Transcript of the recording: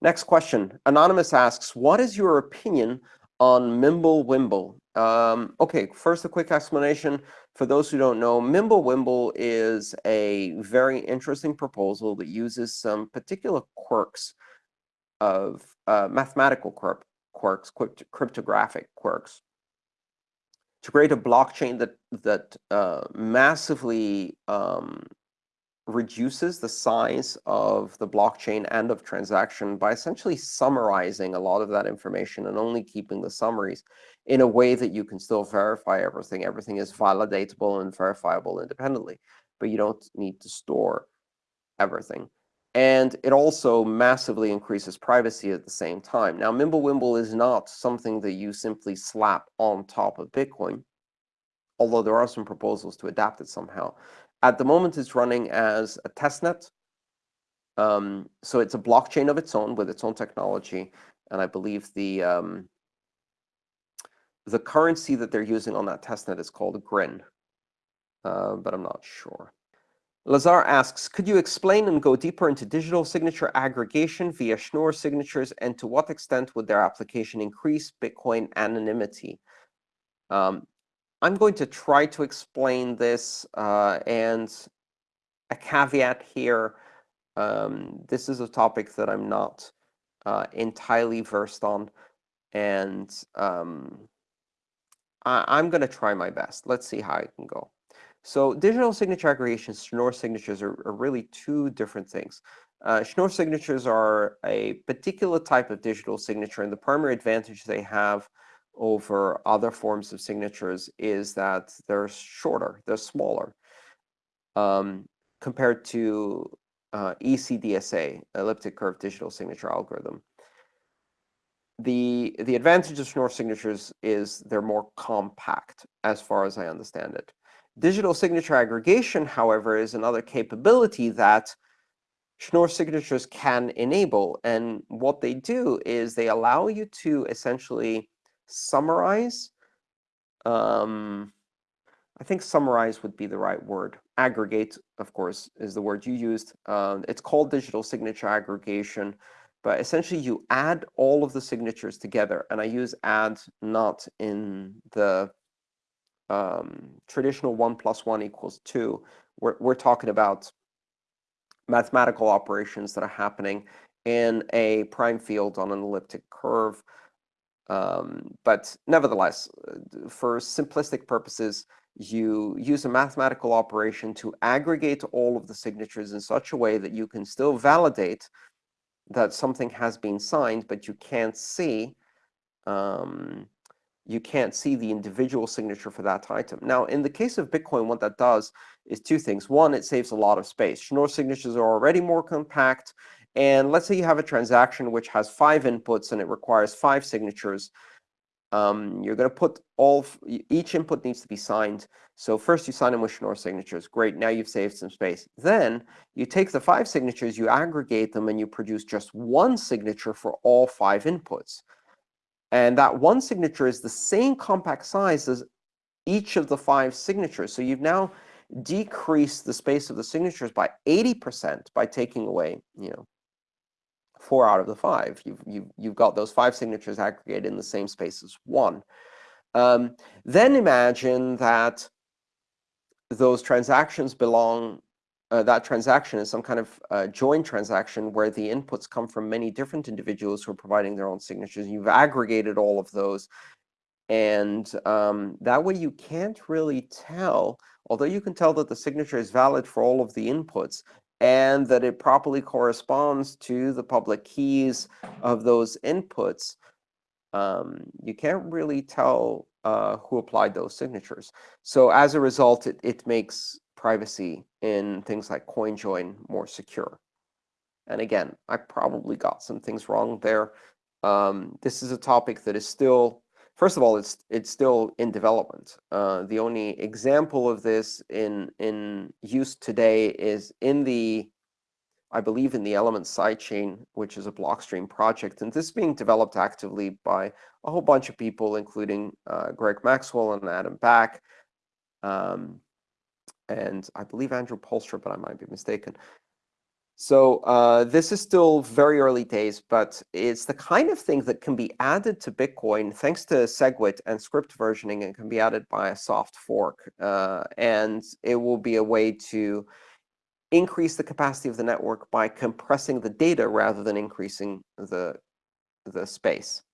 Next question. Anonymous asks, what is your opinion on Mimblewimble? Um, OK, first, a quick explanation. For those who don't know, Mimblewimble is a very interesting proposal that uses some particular quirks of uh, mathematical quirks, cryptographic quirks, to create a blockchain that that uh, massively um, reduces the size of the blockchain and of transaction by essentially summarizing a lot of that information and only keeping the summaries in a way that you can still verify everything. Everything is validatable and verifiable independently, but you don't need to store everything. And it also massively increases privacy at the same time. Now, Mimblewimble is not something that you simply slap on top of Bitcoin, although there are some proposals to adapt it somehow. At the moment, it's running as a testnet. Um, so it's a blockchain of its own with its own technology. And I believe the um, the currency that they're using on that testnet is called Grin, uh, but I'm not sure. Lazar asks, could you explain and go deeper into digital signature aggregation via Schnorr signatures, and to what extent would their application increase Bitcoin anonymity? Um, I'm going to try to explain this, uh, and a caveat here. Um, this is a topic that I'm not uh, entirely versed on, and um, I am going to try my best. Let's see how I can go. So digital signature aggregation, Schnorr signatures are, are really two different things. Uh, Schnorr signatures are a particular type of digital signature, and the primary advantage they have over other forms of signatures is that they're shorter, they're smaller, um, compared to uh, ECDSA, elliptic curve digital signature algorithm. The, the advantage of Schnorr signatures is they're more compact, as far as I understand it. Digital signature aggregation, however, is another capability that Schnorr signatures can enable. And what they do is they allow you to essentially summarize. Um, I think summarize would be the right word. Aggregate, of course, is the word you used. Uh, it's called digital signature aggregation. But essentially, you add all of the signatures together. And I use add not in the um, traditional 1 plus 1 equals 2, we're, we're talking about mathematical operations that are happening in a prime field on an elliptic curve. Um, but nevertheless, uh, for simplistic purposes, you use a mathematical operation to aggregate all of the signatures in such a way that you can still validate that something has been signed, but you can't see um, you can't see the individual signature for that item. Now, in the case of Bitcoin, what that does is two things. One, it saves a lot of space. Schnorr signatures are already more compact. And let's say you have a transaction which has five inputs and it requires five signatures. Um, you're going to put all, each input needs to be signed. So first you sign them with Schnorr signatures. Great, now you've saved some space. Then you take the five signatures, you aggregate them, and you produce just one signature for all five inputs. And that one signature is the same compact size as each of the five signatures. So you've now decreased the space of the signatures by 80% by taking away, you know, four out of the five. You've, you've, you've got those five signatures aggregated in the same space as one. Um, then imagine that those transactions belong uh, that transaction is some kind of uh, joint transaction where the inputs come from many different individuals who are providing their own signatures. You've aggregated all of those. And um, that way, you can't really tell, although you can tell that the signature is valid for all of the inputs and that it properly corresponds to the public keys of those inputs, um, you can't really tell uh, who applied those signatures. So as a result, it, it makes privacy in things like CoinJoin more secure. And again, I probably got some things wrong there. Um, this is a topic that is still, first of all, it's it's still in development. Uh, the only example of this in in use today is in the, I believe, in the Element sidechain, which is a Blockstream project, and this is being developed actively by a whole bunch of people, including uh, Greg Maxwell and Adam Back. Um, and I believe Andrew Poelstra, but I might be mistaken. So uh, this is still very early days, but it's the kind of thing that can be added to Bitcoin thanks to SegWit and script versioning, and can be added by a soft fork. Uh, and it will be a way to increase the capacity of the network by compressing the data rather than increasing the, the space.